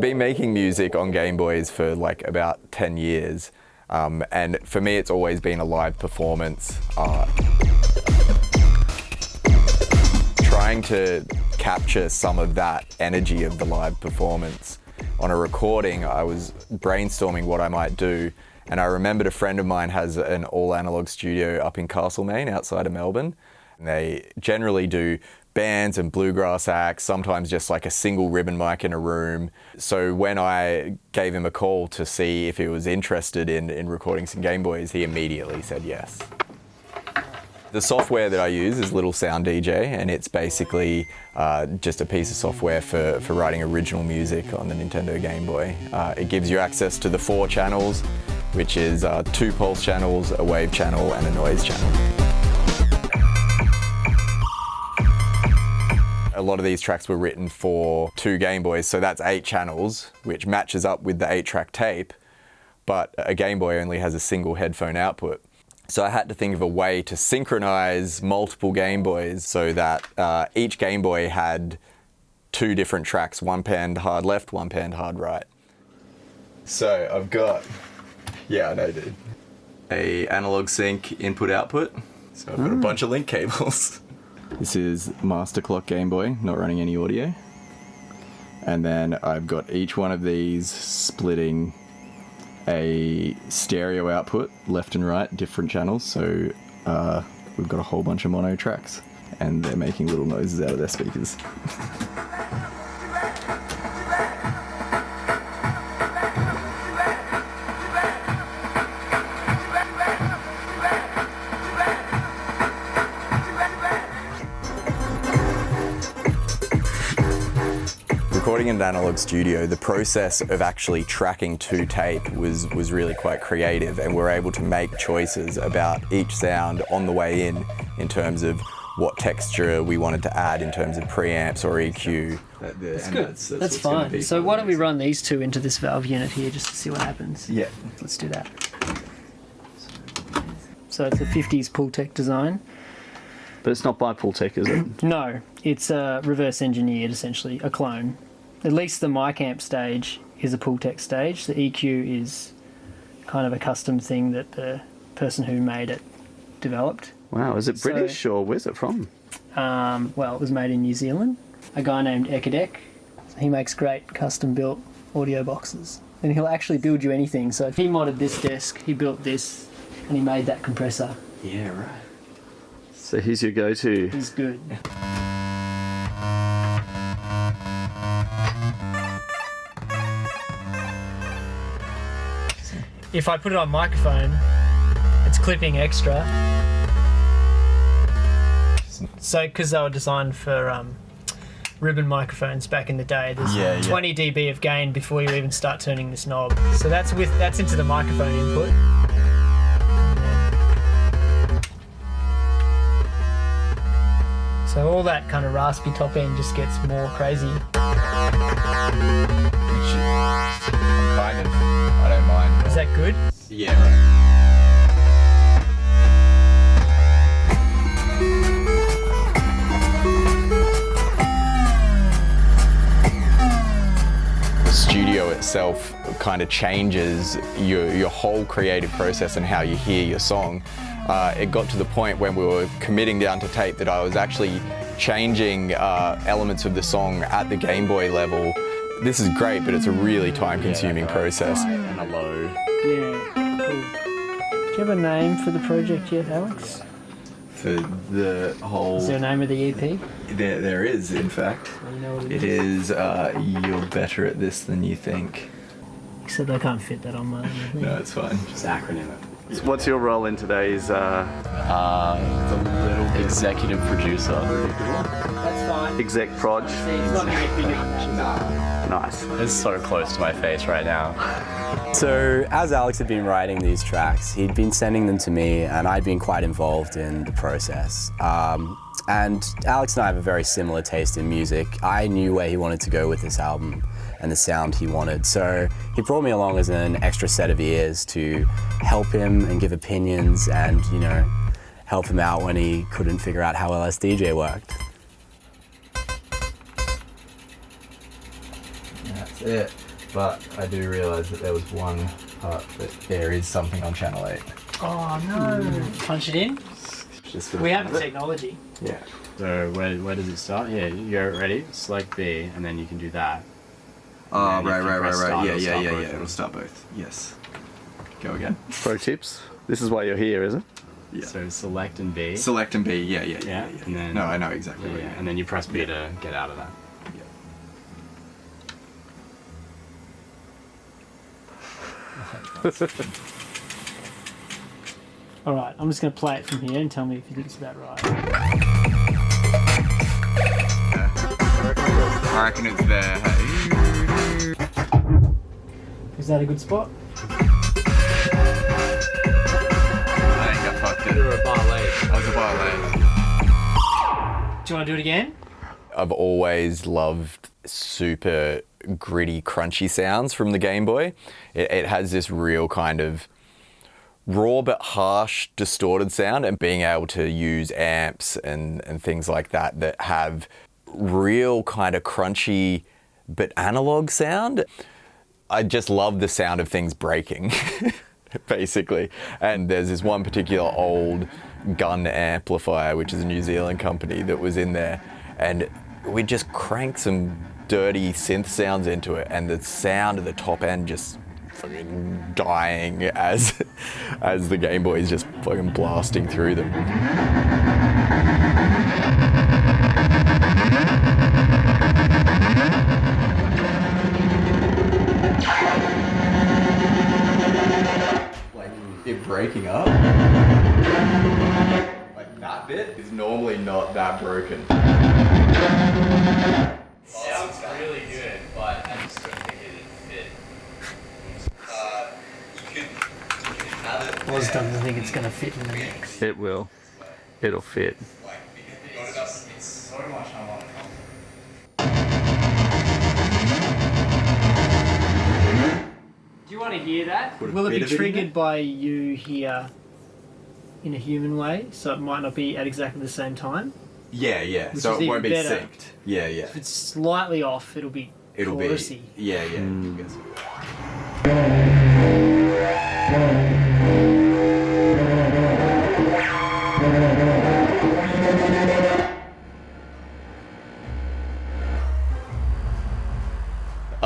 I've been making music on Game Boys for like about 10 years. Um, and for me, it's always been a live performance. Uh, trying to capture some of that energy of the live performance. On a recording, I was brainstorming what I might do, and I remembered a friend of mine has an all analog studio up in Castlemaine outside of Melbourne. And they generally do bands and bluegrass acts, sometimes just like a single ribbon mic in a room. So when I gave him a call to see if he was interested in, in recording some Game Boys, he immediately said yes. The software that I use is Little Sound DJ, and it's basically uh, just a piece of software for, for writing original music on the Nintendo Game Boy. Uh, it gives you access to the four channels, which is uh, two pulse channels, a wave channel, and a noise channel. A lot of these tracks were written for two Game Boys, so that's eight channels, which matches up with the eight track tape, but a Game Boy only has a single headphone output. So I had to think of a way to synchronize multiple Game Boys so that uh, each Game Boy had two different tracks, one panned hard left, one panned hard right. So I've got, yeah, I know, dude. A analog sync input output. So I've got a Hmm. bunch of link cables. This is Master Clock Game Boy, not running any audio. And then I've got each one of these splitting a stereo output, left and right, different channels. So uh, we've got a whole bunch of mono tracks, and they're making little noises out of their speakers. Recording in an analog studio, the process of actually tracking to tape was, was really quite creative and we're able to make choices about each sound on the way in, in terms of what texture we wanted to add in terms of preamps or EQ. That's good. That's, fine. So why don't we run these two into this valve unit here just to see what happens? Yeah. Let's do that. So it's a 50s Pultec design. But it's not by Pultec, is it? No, it's uh, reverse engineered essentially, a clone. At least the mic amp stage is a Pultec stage. The EQ is kind of a custom thing that the person who made it developed. wow, is it So- British or where's it from? Um, well, it was made in New Zealand. A guy named Ekadek. He makes great custom built audio boxes. And he'll actually build you anything. So if he modded this desk, he built this, and he made that compressor. Yeah, right. So here's your go-to. He's good. If I put it on microphone, it's clipping extra. So, because they were designed for um, ribbon microphones back in the day, there's Yeah, yeah. 20 dB of gain before you even start turning this knob. So that's with that's into the microphone input. So all that kind of raspy top end just gets more crazy. That good? Yeah, right. The studio itself kind of changes your, your whole creative process and how you hear your song. Uh, it got to the point when we were committing down to tape that I was actually changing uh, elements of the song at the Game Boy level. This is great, but it's a really time-consuming process. And a low. Yeah. Cool. Do you have a name for the project yet, Alex? For the whole... Is there a name of the EP? There, there is, in fact. You know what It is, uh, you're better at this than you think. Except I can't fit that on my. No, it's fine. Just acronym it. So what's your role in today's? Uh, Uh, the little executive producer. That's fine. exec proj. It's not going to get bigger than that. Nice. It's so close to my face right now. So, as Alex had been writing these tracks, he'd been sending them to me, and I'd been quite involved in the process. Um, and Alex and I have a very similar taste in music. I knew where he wanted to go with this album and the sound he wanted. So he brought me along as an extra set of ears to help him and give opinions and, you know, help him out when he couldn't figure out how LSDJ worked. That's it. but I do realise that there was one part that there is something on channel 8. Oh no! Punch it in. Just We have fun the technology. Yeah. So where, where does it start? Here, you're ready. Select B, and then you can do that. Oh, right, right, right, press right. Yeah, yeah, yeah, yeah. It'll start both. Yes. Go again. Pro tips. This is why you're here, is it? Yeah. So select and B. Select and B. Yeah, yeah, yeah. Yeah, yeah, and then- no, I know exactly yeah, what yeah, you and then you press B to get out of that. All right, I'm just going to play it from here and tell me if you think it's about right. I reckon it's there. Hey. Is that a good spot? I think I fucked it. a bar late. I was a bar late. Do you want to do it again? I've always loved super gritty, crunchy sounds from the Game Boy. It, it has this real kind of raw but harsh, distorted sound, and being able to use amps and, and things like that that have real kind of crunchy but analog sound. I just love the sound of things breaking, basically. And there's this one particular old gun amplifier, which is a New Zealand company, that was in there. And we just crank some dirty synth sounds into it, and the sound of the top end just fucking dying as as the Game Boy is just fucking blasting through them. It breaking up. Like that bit is normally not that broken. Sounds really good, but I just don't think it fit. Oz doesn't think it's going to fit in the mix. It will. It'll fit. Do you want to hear that? Would Will it be of it triggered by you here in a human way? So it might not be at exactly the same time? Yeah, yeah. Which so it won't be better. synced. Yeah, yeah. If it's slightly off, it'll be It'll chorusy. be. Yeah, yeah. Mm.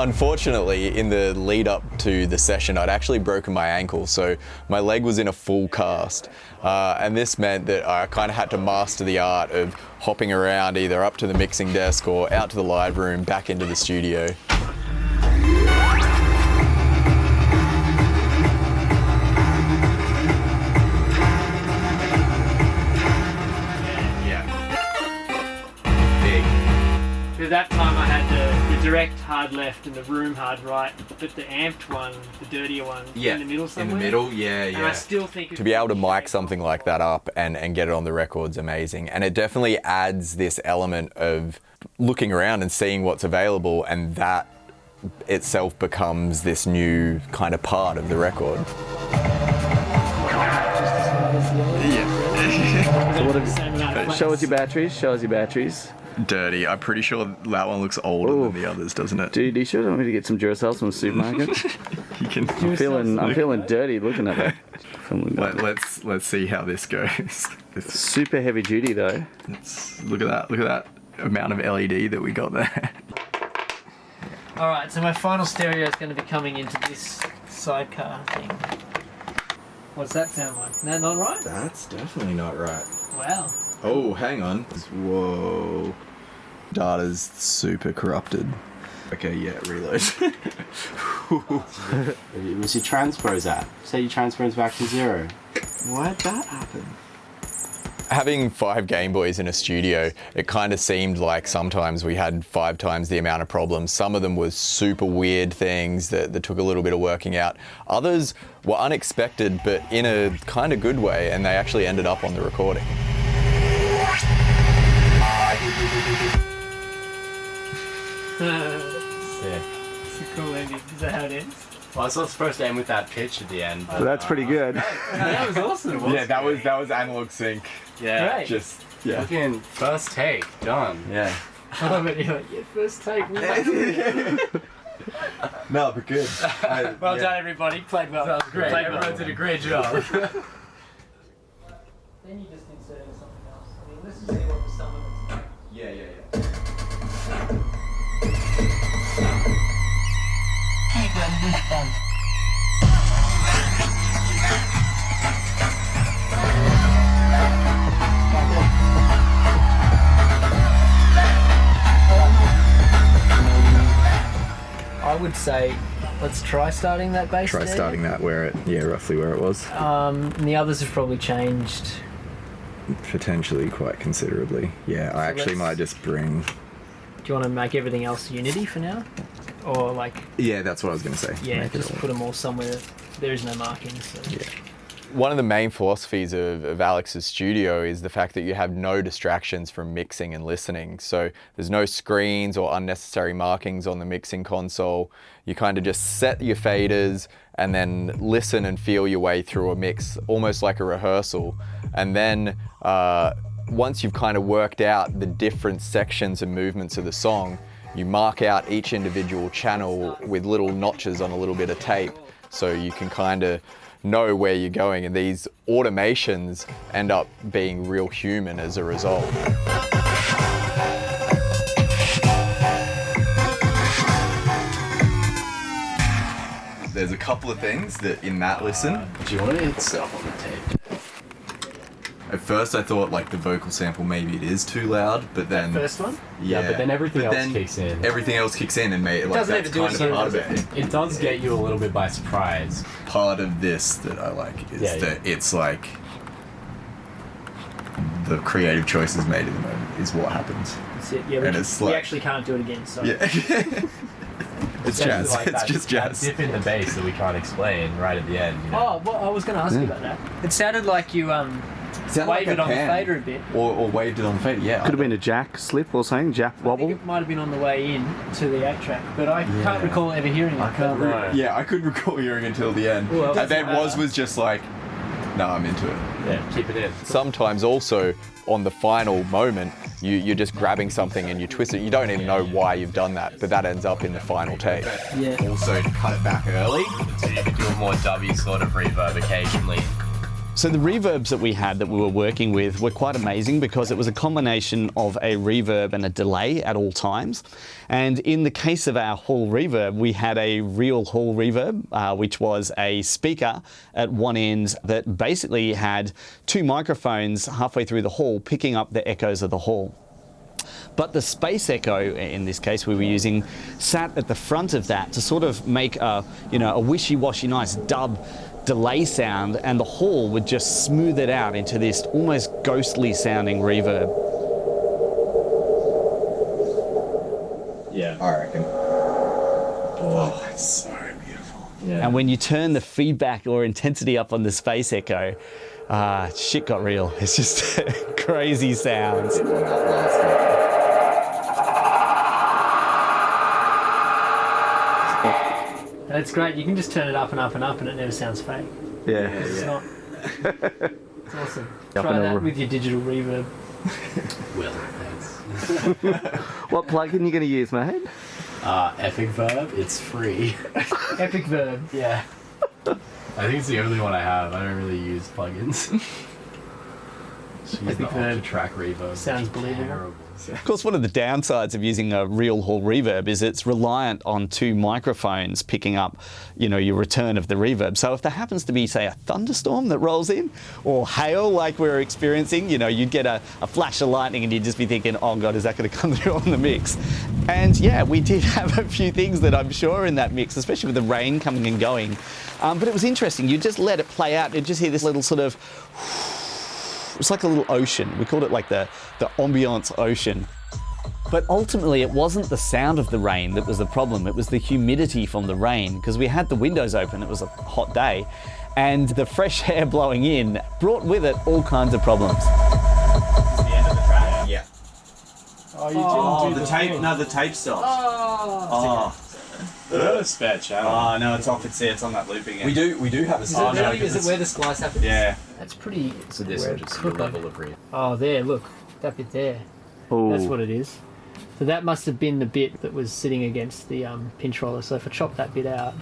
Unfortunately, in the lead up to the session, I'd actually broken my ankle, so my leg was in a full cast. Uh, and this meant that I kind of had to master the art of hopping around either up to the mixing desk or out to the live room, back into the studio. Direct hard left and the room hard right, but the amped one, the dirtier one, in the middle somewhere. In the middle, yeah, yeah. And I still think to be able to mic something like that up and, and get it on the record's amazing. And it definitely adds this element of looking around and seeing what's available, and that itself becomes this new kind of part of the record. So what have Show us your batteries. Show us your batteries. Dirty. I'm pretty sure that one looks older Ooh. than the others, doesn't it? Dude, you sure want me to get some Duracell from the supermarket? You can. I'm feeling, I'm feeling dirty looking at that. Feeling Let, let's let's see how this goes. This, Super heavy duty though. let's, look at that. Look at that amount of LED that we got there. All right, so my final stereo is going to be coming into this sidecar thing. What's that sound like? Is that not right? That's definitely not right. Wow. Oh, hang on. Whoa. Data's super corrupted. Okay, yeah, reload. It was your transpose at. Say your transpose back to zero. Why'd that happen? Having five Game Boys in a studio, it kind of seemed like sometimes we had five times the amount of problems. Some of them were super weird things that, that took a little bit of working out. Others were unexpected, but in a kind of good way, and they actually ended up on the recording. Sick. It's a cool ending. Is that how it ends? Well, I was not supposed to end with that pitch at the end. But, So that's pretty uh, good. that was awesome. Yeah, that was that was analog sync. Yeah. Great. Just yeah. Fucking first take, done. Yeah. I love it. You're like, yeah, first take. no, but good. I, Well done, everybody. Played well. That was Great. Played Everyone well. did a great job. Then you just insert something else. I mean, let's just see what the sum of it's like. Yeah, yeah, yeah. I would say, let's try starting that bass. Try there. starting that where it, yeah, roughly where it was. Um, and the others have probably changed. Potentially quite considerably. Yeah, I actually might just bring. Do you want to make everything else unity for now, or like, Yeah, that's what I was going to say. yeah, Make just put them all somewhere. There is no markings. So. Yeah. One of the main philosophies of, of Alex's studio is the fact that you have no distractions from mixing and listening. So there's no screens or unnecessary markings on the mixing console. You kind of just set your faders and then listen and feel your way through a mix, almost like a rehearsal. And then uh, once you've kind of worked out the different sections and movements of the song, you mark out each individual channel with little notches on a little bit of tape so you can kind of know where you're going and these automations end up being real human as a result. There's a couple of things that in that listen, uh, Do you want it itself on the tape? at first I thought like the vocal sample maybe it is too loud, but then First one. yeah, but then everything else then kicks in. Everything else kicks in and made like doesn't that's even do kind it of part of again, it. does It does get you a little bit by surprise. part of this that I like is Yeah, yeah. that it's like the creative choices made in the moment is what happens. That's it. Yeah, we, And can- it's we actually can't do it again. So. Yeah. it's jazz. Like it's that- just that jazz. dip in the bass that we can't explain right at the end. You know? Oh, well, I was going to ask you about that. It sounded like you um Sound waved like it a on the pan. fader a bit. Or, or waved it on the fader, yeah. Could have been a jack slip or something, jack I think wobble. it might have been on the way in to the eight track, but I can't recall ever hearing it. I can't but- re- yeah, I couldn't recall hearing until the end. Well, and then was was just like, no, I'm into it. Yeah, keep it in. Sometimes also on the final moment, you, you're just grabbing something and you twist it. You don't even know why you've done that, but that ends up in the final take. Yeah. Also, to cut it back early, So you could do a more W sort of reverb occasionally. So the reverbs that we had that we were working with were quite amazing because it was a combination of a reverb and a delay at all times. And in the case of our hall reverb, we had a real hall reverb, uh, which was a speaker at one end that basically had two microphones halfway through the hall picking up the echoes of the hall. But the space echo, in this case, we were using, sat at the front of that to sort of make a, you know, a wishy-washy nice dub delay sound, and the hall would just smooth it out into this almost ghostly sounding reverb. Yeah. I reckon. Oh, it's so beautiful. Yeah. And when you turn the feedback or intensity up on the space echo, uh, shit got real. It's just crazy sounds. And it's great. You can just turn it up and up and up, and it never sounds fake. Yeah. It's not. It's awesome. Up Try that over. with your digital reverb. Will, thanks. What plugin you going to use, mate? Uh, Epic Verb, it's free. Epic verb. yeah. I think it's the only one I have. I don't really use plugins. Just use the Epic track reverb. Sounds believable. Of course, one of the downsides of using a real hall reverb is it's reliant on two microphones picking up, you know, your return of the reverb. So if there happens to be, say, a thunderstorm that rolls in, or hail like we're experiencing, you know, you'd get a, a flash of lightning and you'd just be thinking, oh God, is that going to come through on the mix? And yeah, we did have a few things that I'm sure in that mix, especially with the rain coming and going. Um, but it was interesting. You just let it play out. You just hear this little sort of it's like a little ocean. We called it like the, the ambiance ocean. But ultimately, it wasn't the sound of the rain that was the problem. It was the humidity from the rain because we had the windows open. It was a hot day. And the fresh air blowing in brought with it all kinds of problems. Yeah. Oh, oh the tape. No, the tape stopped. Oh. Not a spare channel. Oh, no, it's off. It's there. It's on that loop again. We do we do have a Is Oh, it no, really? Is it it's- where the splice happens? Yeah. That's pretty. So this Where is just it's your level of reverb. Oh, there. Look, that bit there. Oh, That's what it is. So that must have been the bit that was sitting against the um, pinch roller. So if I chop that bit out,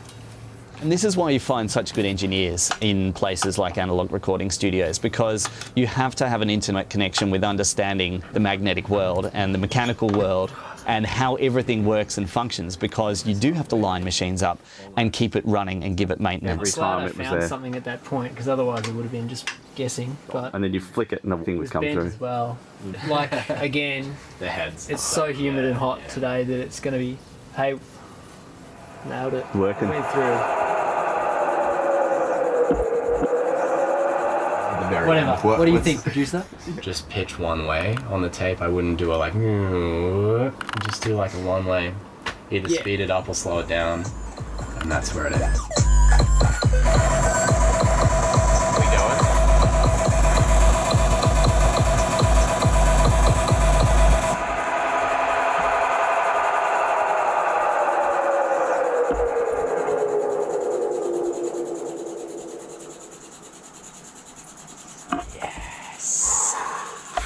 And this is why you find such good engineers in places like analog recording studios because you have to have an internet connection with understanding the magnetic world and the mechanical world and how everything works and functions because you do have to line machines up and keep it running and give it maintenance. Every glad time I it was found there. something at that point because otherwise it would have been just guessing. But And then you flick it and everything it would was come bent through. as well. Mm. Like again, The heads. it's so humid and hot today that it's going to be. Hey, nailed it. Working. Went through. Whatever. What- What, do you what's- think, producer? Just pitch one way on the tape. I wouldn't do a like. Just do like a one way. Either Yeah. speed it up or slow it down, and that's where it is.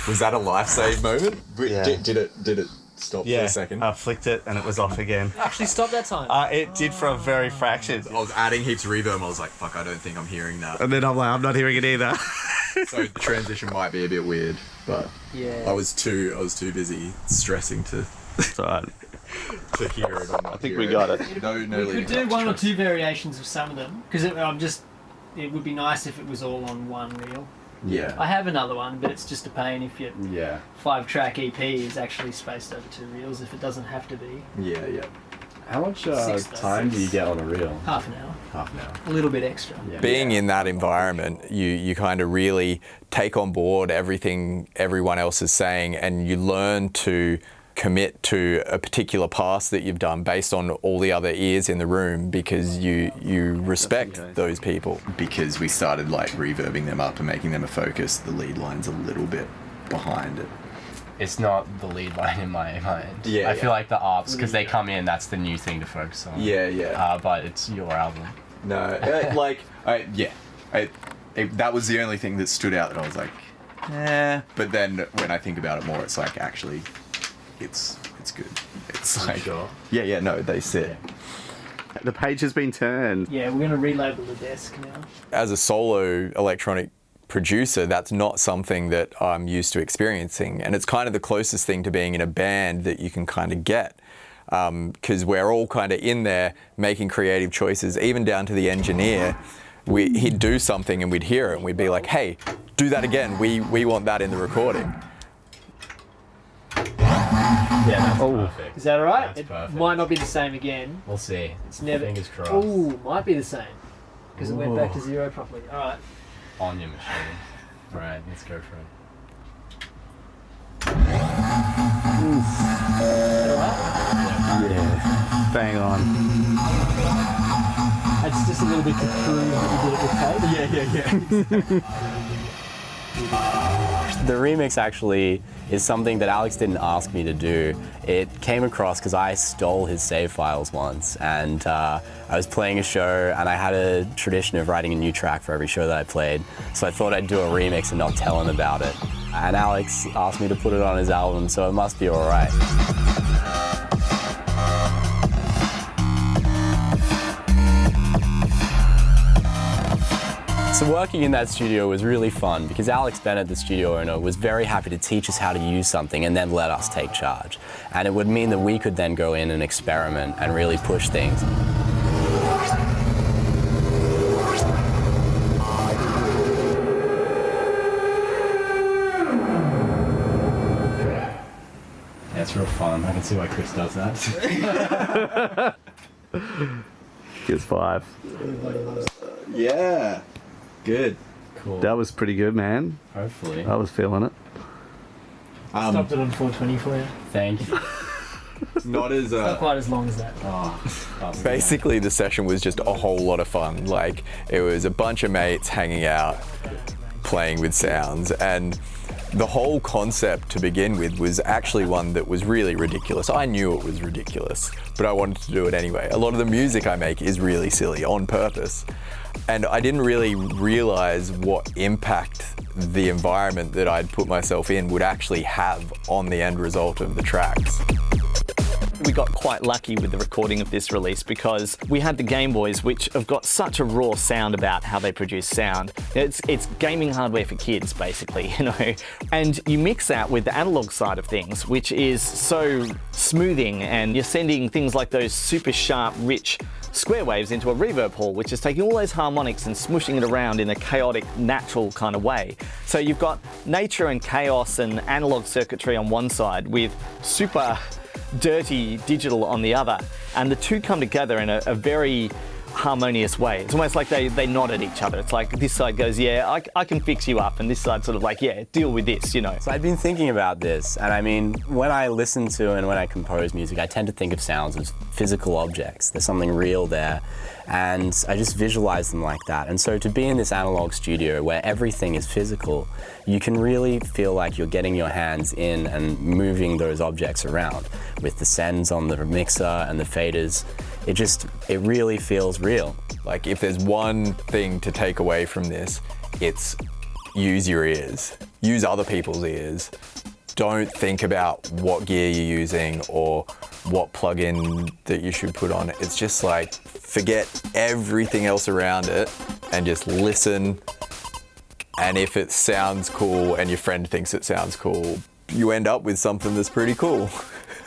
Was that a life save moment? Yeah. Did, did it? Did it stop for a second? I flicked it and it was off again. Actually, stop that time. Uh, it did for a very fraction. I was adding heaps of reverb. I was like, "Fuck, I don't think I'm hearing that." And then I'm like, I'm not hearing it either. so the transition might be a bit weird, but yeah. I was too I was too busy stressing to It's alright. to hear it. I think hear we got it. No, no. we could do up to one or two variations of some of them because I'm just. It would be nice if it was all on one reel. Yeah. I have another one, but it's just a pain if your Yeah. five track EP is actually spaced over two reels if it doesn't have to be. Yeah, yeah. How much uh, Six, time do you get on a reel? Half an hour. Half an hour. A little bit extra. Yeah. Being in that environment, you you kind of really take on board everything everyone else is saying, and you learn to commit to a particular pass that you've done based on all the other ears in the room because you you respect those people. Because we started like reverbing them up and making them a focus, the lead line's a little bit behind it. It's not the lead line in my mind. Yeah, I yeah. feel like the ops because they come in. That's the new thing to focus on. Yeah, yeah. Uh, but it's your album. No, uh, like I yeah, I, it, that was the only thing that stood out that I was like, eh. But then when I think about it more, it's like actually, it's it's good. It's like sure? yeah, yeah. No, they sit. The page has been turned. Yeah, we're going to relabel the desk now. As a solo electronic producer, that's not something that I'm used to experiencing, and it's kind of the closest thing to being in a band that you can kind of get. Um, because we're all kind of in there making creative choices, even down to the engineer. We, he'd do something and we'd hear it and we'd be like, hey, do that again. We, we want that in the recording. Yeah, that's Oh. perfect. Is that alright? That's It perfect. might not be the same again. We'll see. It's never. Fingers crossed. Oh, might be the same. Because it went back to zero properly. Alright. On your machine. All right, let's go for it. Yeah. Bang on. It's just a little bit to prove that you did it with tape. Yeah, yeah, yeah. The remix actually is something that Alex didn't ask me to do. It came across because I stole his save files once, and uh, I was playing a show, and I had a tradition of writing a new track for every show that I played. So I thought I'd do a remix and not tell him about it. And Alex asked me to put it on his album, so it must be all So working in that studio was really fun because Alex Bennett, the studio owner, was very happy to teach us how to use something and then let us take charge. And it would mean that we could then go in and experiment and really push things. That's real fun. I can see why Chris does that. Gives five. Yeah. Good. cool. That was pretty good, man. Hopefully. I was feeling it. Um, Stopped it on 420 for you. Thank you. not as Not uh, quite as long as that. Oh, basically the session was just a whole lot of fun. Like it was a bunch of mates hanging out, playing with sounds, and the whole concept to begin with was actually one that was really ridiculous. I knew it was ridiculous, but I wanted to do it anyway. A lot of the music I make is really silly on purpose. And I didn't really realize what impact the environment that I'd put myself in would actually have on the end result of the tracks. We got quite lucky with the recording of this release because we had the Game Boys, which have got such a raw sound about how they produce sound. It's, it's gaming hardware for kids, basically, you know. And you mix that with the analog side of things, which is so smoothing, and you're sending things like those super sharp, rich square waves into a reverb hall, which is taking all those harmonics and smushing it around in a chaotic, natural kind of way. So you've got nature and chaos and analog circuitry on one side with super dirty digital on the other. And the two come together in a, a very harmonious way. It's almost like they, they nod at each other. It's like this side goes, yeah, I, I can fix you up. And this side sort of like, yeah, deal with this, you know. So I've been thinking about this, and I mean, when I listen to and when I compose music, I tend to think of sounds as physical objects. There's something real there, and I just visualize them like that. And so to be in this analog studio where everything is physical, you can really feel like you're getting your hands in and moving those objects around with the sends on the mixer and the faders. It just, it really feels real. Like if there's one thing to take away from this, it's use your ears. Use other people's ears. Don't think about what gear you're using or what plugin that you should put on it. It's just like, forget everything else around it and just listen. And if it sounds cool and your friend thinks it sounds cool, you end up with something that's pretty cool.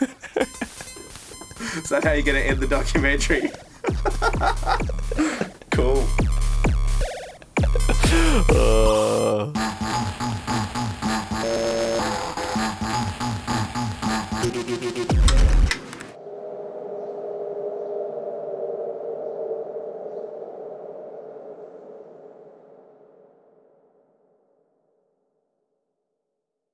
Is that how you're gonna end the documentary? cool. uh.